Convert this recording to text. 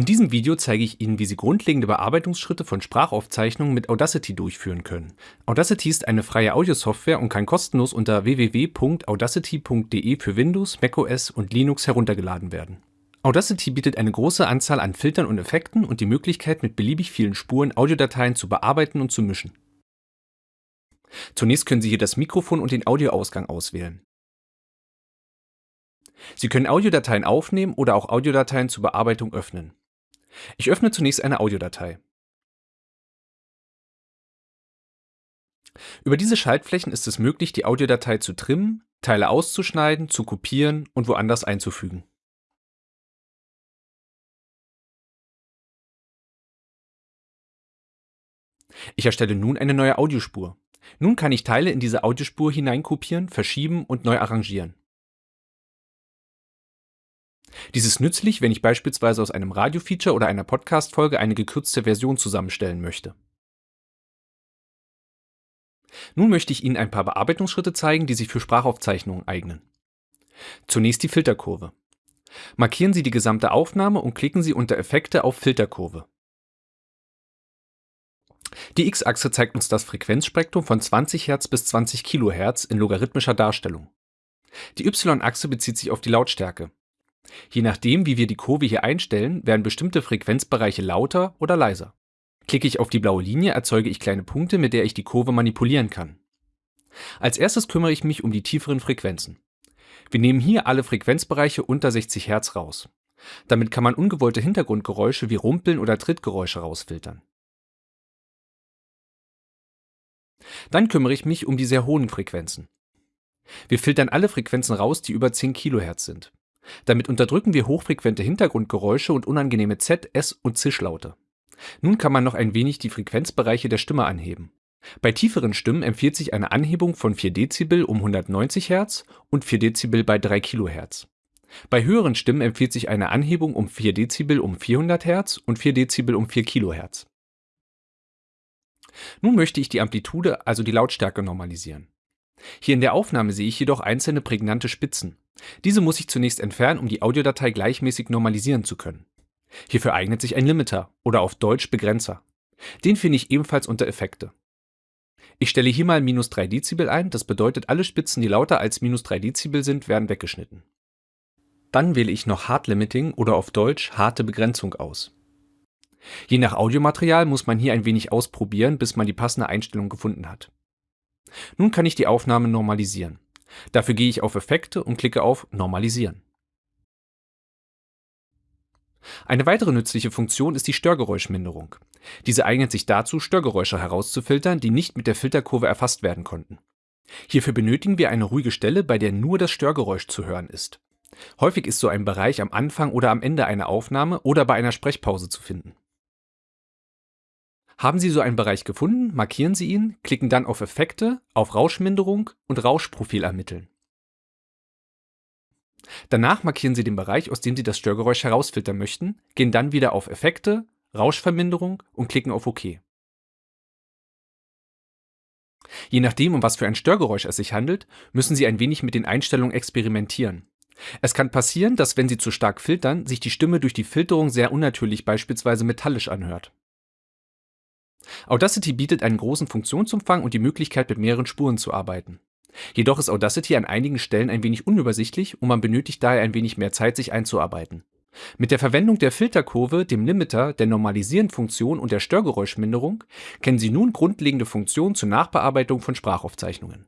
In diesem Video zeige ich Ihnen, wie Sie grundlegende Bearbeitungsschritte von Sprachaufzeichnungen mit Audacity durchführen können. Audacity ist eine freie Audiosoftware und kann kostenlos unter www.audacity.de für Windows, macOS und Linux heruntergeladen werden. Audacity bietet eine große Anzahl an Filtern und Effekten und die Möglichkeit, mit beliebig vielen Spuren Audiodateien zu bearbeiten und zu mischen. Zunächst können Sie hier das Mikrofon und den Audioausgang auswählen. Sie können Audiodateien aufnehmen oder auch Audiodateien zur Bearbeitung öffnen. Ich öffne zunächst eine Audiodatei. Über diese Schaltflächen ist es möglich, die Audiodatei zu trimmen, Teile auszuschneiden, zu kopieren und woanders einzufügen. Ich erstelle nun eine neue Audiospur. Nun kann ich Teile in diese Audiospur hineinkopieren, verschieben und neu arrangieren. Dies ist nützlich, wenn ich beispielsweise aus einem Radio-Feature oder einer Podcast-Folge eine gekürzte Version zusammenstellen möchte. Nun möchte ich Ihnen ein paar Bearbeitungsschritte zeigen, die sich für Sprachaufzeichnungen eignen. Zunächst die Filterkurve. Markieren Sie die gesamte Aufnahme und klicken Sie unter Effekte auf Filterkurve. Die x-Achse zeigt uns das Frequenzspektrum von 20 Hz bis 20 kHz in logarithmischer Darstellung. Die y-Achse bezieht sich auf die Lautstärke. Je nachdem, wie wir die Kurve hier einstellen, werden bestimmte Frequenzbereiche lauter oder leiser. Klicke ich auf die blaue Linie, erzeuge ich kleine Punkte, mit der ich die Kurve manipulieren kann. Als erstes kümmere ich mich um die tieferen Frequenzen. Wir nehmen hier alle Frequenzbereiche unter 60 Hz raus. Damit kann man ungewollte Hintergrundgeräusche wie Rumpeln oder Trittgeräusche rausfiltern. Dann kümmere ich mich um die sehr hohen Frequenzen. Wir filtern alle Frequenzen raus, die über 10 kHz sind. Damit unterdrücken wir hochfrequente Hintergrundgeräusche und unangenehme Z-, S- und Zischlaute. Nun kann man noch ein wenig die Frequenzbereiche der Stimme anheben. Bei tieferen Stimmen empfiehlt sich eine Anhebung von 4 Dezibel um 190 Hz und 4 Dezibel bei 3 kHz. Bei höheren Stimmen empfiehlt sich eine Anhebung um 4 Dezibel um 400 Hz und 4 Dezibel um 4 kHz. Nun möchte ich die Amplitude, also die Lautstärke normalisieren. Hier in der Aufnahme sehe ich jedoch einzelne prägnante Spitzen. Diese muss ich zunächst entfernen, um die Audiodatei gleichmäßig normalisieren zu können. Hierfür eignet sich ein Limiter oder auf Deutsch Begrenzer. Den finde ich ebenfalls unter Effekte. Ich stelle hier mal minus 3 Dezibel ein, das bedeutet alle Spitzen, die lauter als minus 3 Dezibel sind, werden weggeschnitten. Dann wähle ich noch Hard Limiting oder auf Deutsch harte Begrenzung aus. Je nach Audiomaterial muss man hier ein wenig ausprobieren, bis man die passende Einstellung gefunden hat. Nun kann ich die Aufnahme normalisieren. Dafür gehe ich auf Effekte und klicke auf Normalisieren. Eine weitere nützliche Funktion ist die Störgeräuschminderung. Diese eignet sich dazu, Störgeräusche herauszufiltern, die nicht mit der Filterkurve erfasst werden konnten. Hierfür benötigen wir eine ruhige Stelle, bei der nur das Störgeräusch zu hören ist. Häufig ist so ein Bereich am Anfang oder am Ende einer Aufnahme oder bei einer Sprechpause zu finden. Haben Sie so einen Bereich gefunden, markieren Sie ihn, klicken dann auf Effekte, auf Rauschminderung und Rauschprofil ermitteln. Danach markieren Sie den Bereich, aus dem Sie das Störgeräusch herausfiltern möchten, gehen dann wieder auf Effekte, Rauschverminderung und klicken auf OK. Je nachdem, um was für ein Störgeräusch es sich handelt, müssen Sie ein wenig mit den Einstellungen experimentieren. Es kann passieren, dass wenn Sie zu stark filtern, sich die Stimme durch die Filterung sehr unnatürlich beispielsweise metallisch anhört. Audacity bietet einen großen Funktionsumfang und die Möglichkeit, mit mehreren Spuren zu arbeiten. Jedoch ist Audacity an einigen Stellen ein wenig unübersichtlich und man benötigt daher ein wenig mehr Zeit, sich einzuarbeiten. Mit der Verwendung der Filterkurve, dem Limiter, der Normalisieren-Funktion und der Störgeräuschminderung kennen Sie nun grundlegende Funktionen zur Nachbearbeitung von Sprachaufzeichnungen